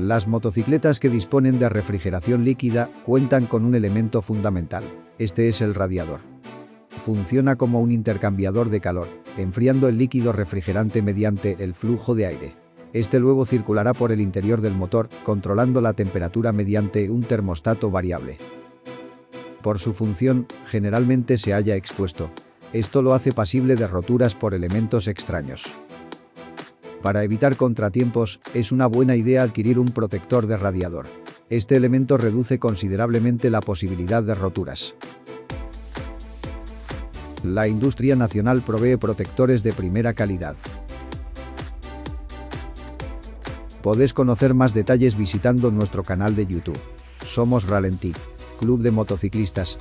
Las motocicletas que disponen de refrigeración líquida cuentan con un elemento fundamental. Este es el radiador. Funciona como un intercambiador de calor, enfriando el líquido refrigerante mediante el flujo de aire. Este luego circulará por el interior del motor, controlando la temperatura mediante un termostato variable. Por su función, generalmente se halla expuesto. Esto lo hace pasible de roturas por elementos extraños. Para evitar contratiempos, es una buena idea adquirir un protector de radiador. Este elemento reduce considerablemente la posibilidad de roturas. La industria nacional provee protectores de primera calidad. Podés conocer más detalles visitando nuestro canal de YouTube. Somos Ralentí, Club de Motociclistas,